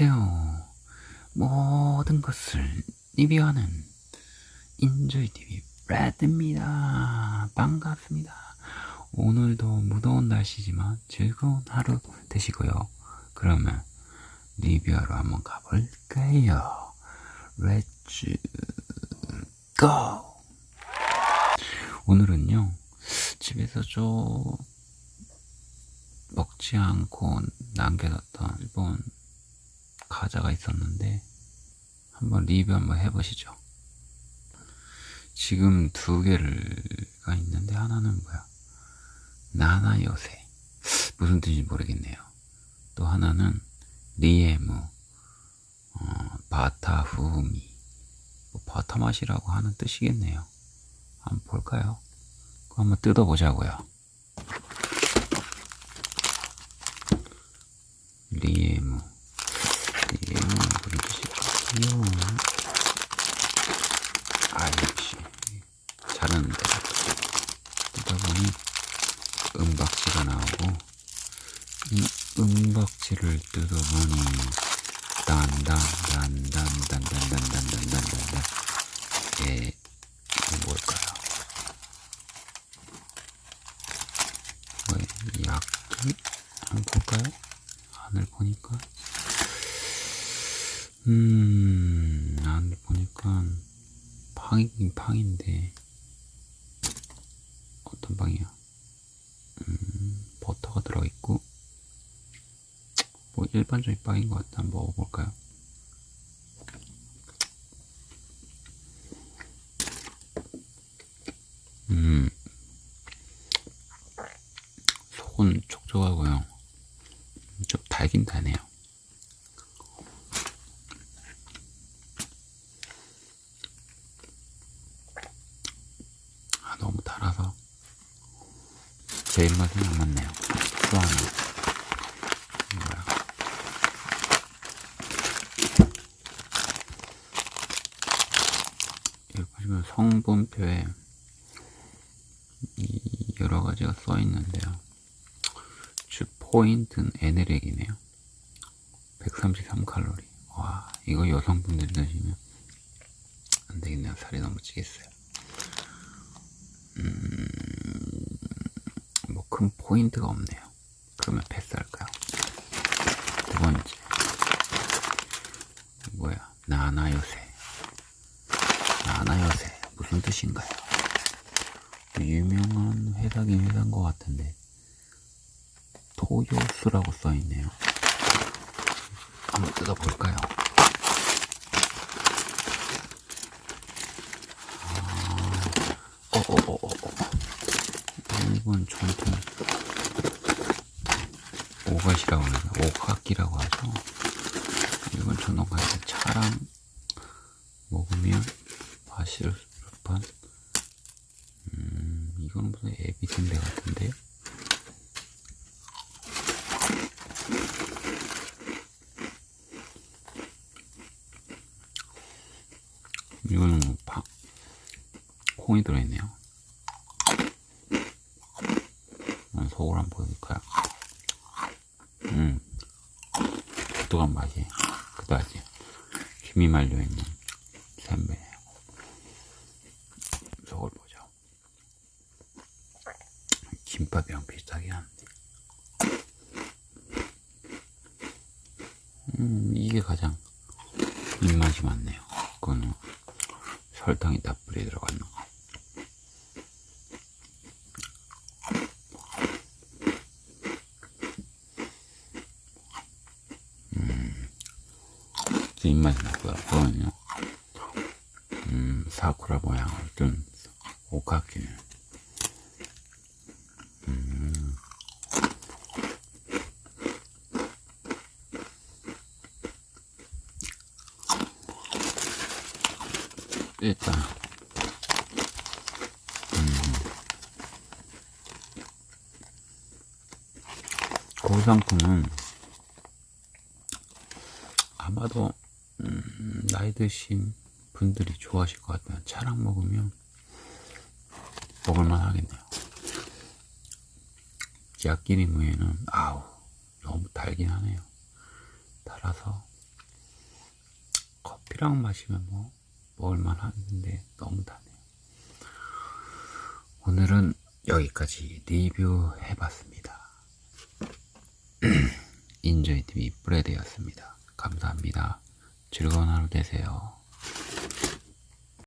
안녕하세요. 모든 것을 리뷰하는 인조이TV 레드입니다. 반갑습니다. 오늘도 무더운 날씨지만 즐거운 하루 되시고요. 그러면 리뷰하러 한번 가볼까요? Let's go! 오늘은요, 집에서 좀 먹지 않고 남겨뒀던 일본 과자가 있었는데 한번 리뷰 한번 해보시죠. 지금 두 개가 있는데 하나는 뭐야? 나나 요새 무슨 뜻인지 모르겠네요. 또 하나는 리에무 어, 바타 후미 뭐 바타 맛이라고 하는 뜻이겠네요. 한번 볼까요? 한번 뜯어보자고요. 리에무 무슨 뜻일까요? 아 역시 잘하는데 뜯다 보니 은박지가 나오고 이 은박지를 뜯어보니 딴딴딴딴딴딴딴딴딴 예 이게 뭘까요? 왜 약기? 한번 볼까요? 안을 보니까 음 안을 보니까 팡이긴 팡인데 어떤 빵이야? 음, 버터가 들어있고 뭐 일반적인 빵인 것 같다 한번 먹어볼까요? 음. 속은 촉촉하고요. 좀 달긴 다네요 아 너무 달아서 제 입맛은 안 맞네요. 보시면 성분표에 이 여러 가지가 써 있는데요. 주 포인트는 에네렉이네요. 133칼로리. 와, 이거 여성분들 드시면 안 되겠네요. 살이 너무 찌겠어요. 음, 뭐큰 포인트가 없네요. 그러면 패스할까요? 두 번째. 뭐야? 나나요새. 나나요새. 무슨 뜻인가요? 유명한 회사긴 회사인 것 같은데. 토요수라고 써있네요. 한번 뜯어볼까요? 어어어어 일본 전통 오갓이라고 하죠. 오각기라고 하죠. 일본 전통 과자 차랑 먹으면 법한 음 이거는 무슨 에비센데 같은데요? 이거는 뭐 파, 콩이 들어있네요. 속을 한번 보여줄까요? 음, 독특한 맛이 그다지 힘이 말려있는 샌베네요. 속을 보죠. 김밥이랑 비슷하게 하는데. 음, 이게 가장 입맛이 많네요. 그거는 설탕이 다 뿌리 들어가 있는 거. 입맛이 나고요. 그거는요. 음, 사쿠라 모양을 둔 오카키. 음. 일단 음. 그 아마도 음, 나이 드신 분들이 좋아하실 것 같아요. 차랑 먹으면 먹을만 하겠네요. 야끼리 무에는 아우 너무 달긴 하네요. 달아서 커피랑 마시면 뭐 먹을만 하는데 너무 다네요. 오늘은 여기까지 리뷰해봤습니다. 인조이TV 브레드였습니다. 감사합니다. 즐거운 하루 되세요.